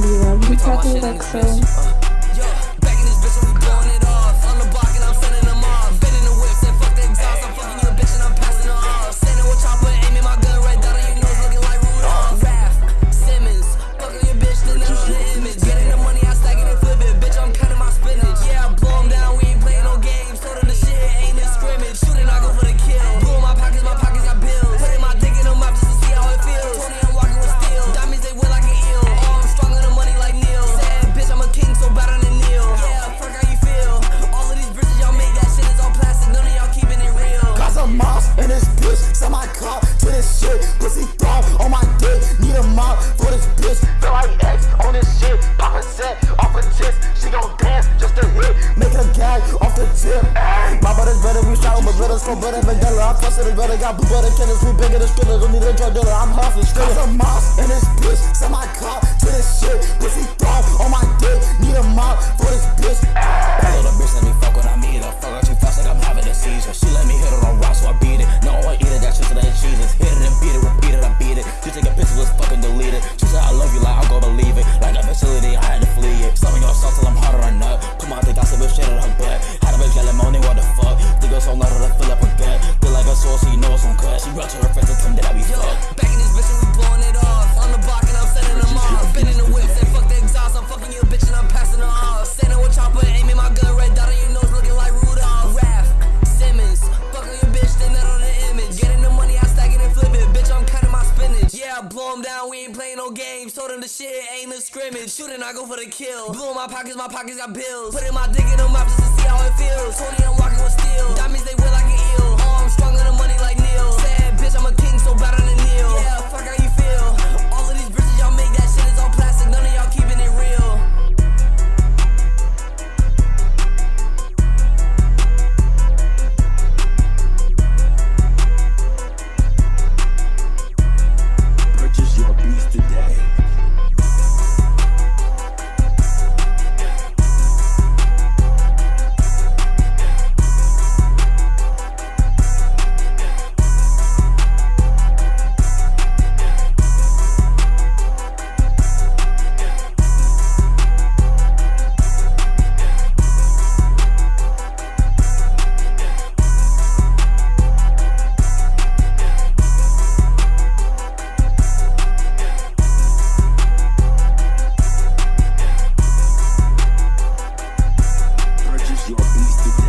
Lira. We talking like so. For butter vanilla. I trusted his brother, got blue butter cannons, we bigger than Skrilla. Don't need a drug dealer, I'm hustling still. a mouse in this bitch, send my car to this shit. She brought to her friends and them that I be fucked. Back in this bitch and we blowing it off. On the block and I'm sending them off. Been in the whip, say fuck the exhaust. I'm fucking your bitch and I'm passing her off. Standing with chopper, aiming my gun, red dot on your nose, looking like Rudolph. Raph, Simmons, fucking your bitch, stand that on the image. Getting the money, I stack it and flip it. Bitch, I'm cutting my spinach. Yeah, blow them down, we ain't playing no games. Told them the shit ain't a scrimmage. Shooting, I go for the kill. Blew in my pockets, my pockets got bills. Putting my dick in them mouth a beast